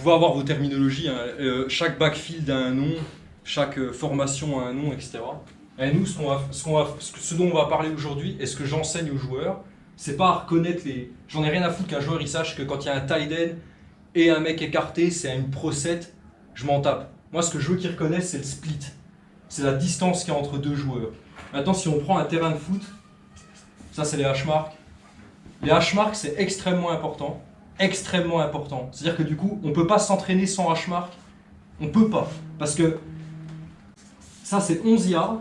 pouvez avoir vos terminologies, hein. Euh, chaque backfield a un nom, chaque euh, formation a un nom, etc. Et nous, ce, dont on va parler aujourd'hui, et ce que j'enseigne aux joueurs, c'est pas à reconnaître les... J'en ai rien à foutre qu'un joueur il sache que quand il y a un tight end et un mec écarté, c'est une pro set, je m'en tape. Moi, ce que je veux qu'ils reconnaissent, c'est le split. C'est la distance qu'il y a entre deux joueurs. Maintenant, si on prend un terrain de foot, ça c'est les hash marks. Les hash marks, c'est extrêmement important. Extrêmement important. C'est-à-dire que du coup, on ne peut pas s'entraîner sans hash mark. On peut pas. Parce que ça c'est 11 yards.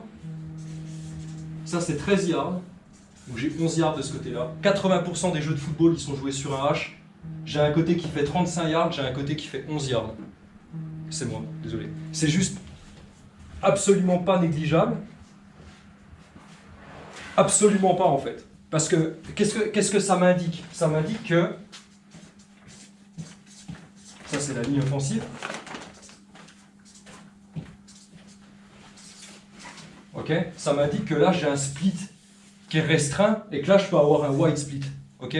Ça c'est 13 yards. Donc j'ai 11 yards de ce côté-là. 80% des jeux de football, ils sont joués sur un hash. J'ai un côté qui fait 35 yards, j'ai un côté qui fait 11 yards. C'est moi, désolé. C'est juste absolument pas négligeable. Absolument pas en fait. Parce que qu'est-ce que, qu'est-ce que ça m'indique? Ça m'indique que ça c'est la ligne offensive. Ok Ça m'indique que là j'ai un split qui est restreint et que là je peux avoir un wide split. Ok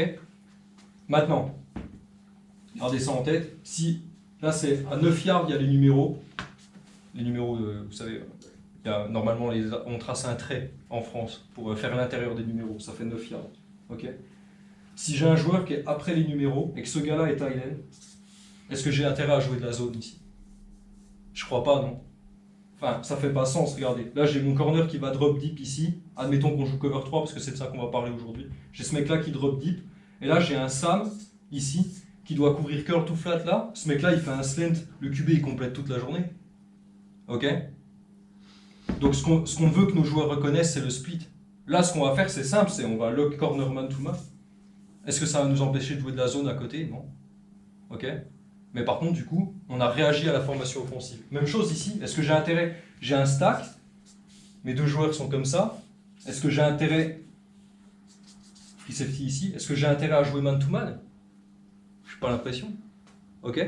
Maintenant, gardez ça en tête. Si là c'est à 9 yards, il y a les numéros. Les numéros, vous savez, il y a, normalement on trace un trait en France pour faire l'intérieur des numéros. Ça fait 9 yards. Ok si j'ai un joueur qui est après les numéros et que ce gars-là est Thailand, est-ce que j'ai intérêt à jouer de la zone ici? Je crois pas, non. Enfin, ça fait pas sens, regardez. Là, j'ai mon corner qui va drop deep ici. Admettons qu'on joue cover 3, parce que c'est de ça qu'on va parler aujourd'hui. J'ai ce mec-là qui drop deep. Et là, j'ai un Sam, ici, qui doit couvrir curl to flat, là. Ce mec-là, il fait un slant. Le QB, il complète toute la journée. OK? Donc, ce qu'on veut que nos joueurs reconnaissent, c'est le split. Là, ce qu'on va faire, c'est simple, c'est on va lock corner man to man. Est-ce que ça va nous empêcher de jouer de la zone à côté? Non. OK? Mais par contre, du coup, on a réagi à la formation offensive. Même chose ici, est-ce que j'ai intérêt? J'ai un stack, mes deux joueurs sont comme ça. Est-ce que j'ai intérêt, free safety ici, est-ce que j'ai intérêt à jouer man-to-man? Je n'ai pas l'impression. Ok?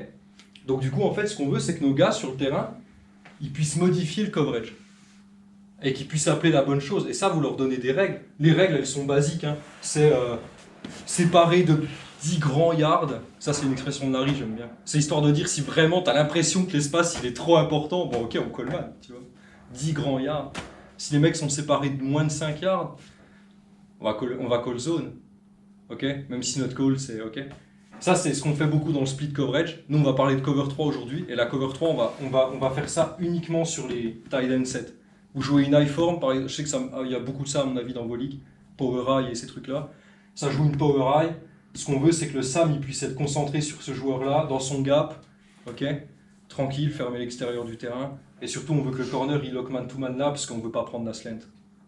Donc du coup, en fait, ce qu'on veut, c'est que nos gars sur le terrain, ils puissent modifier le coverage. Et qu'ils puissent appeler la bonne chose. Et ça, vous leur donnez des règles. Les règles, elles sont basiques. Hein. C'est euh, séparer de 10 grands yards, ça c'est une expression de Larry, j'aime bien. C'est histoire de dire si vraiment tu as l'impression que l'espace il est trop important, bon ok on colle mal, tu vois. 10 grands yards. Si les mecs sont séparés de moins de 5 yards, on va call, on va call zone. Ok? Même si notre call c'est ok. Ça c'est ce qu'on fait beaucoup dans le split coverage. Nous on va parler de cover 3 aujourd'hui, et la cover 3 on va, on, va, on va faire ça uniquement sur les tight end set. Vous jouez une high form, je sais qu'il y a beaucoup de ça à mon avis dans vos ligues, power high et ces trucs là. Ça joue une power high, ce qu'on veut, c'est que le Sam il puisse être concentré sur ce joueur-là, dans son gap, ok tranquille, fermer l'extérieur du terrain. Et surtout, on veut que le corner, il lock man-to-man là, parce qu'on ne veut pas prendre la slant.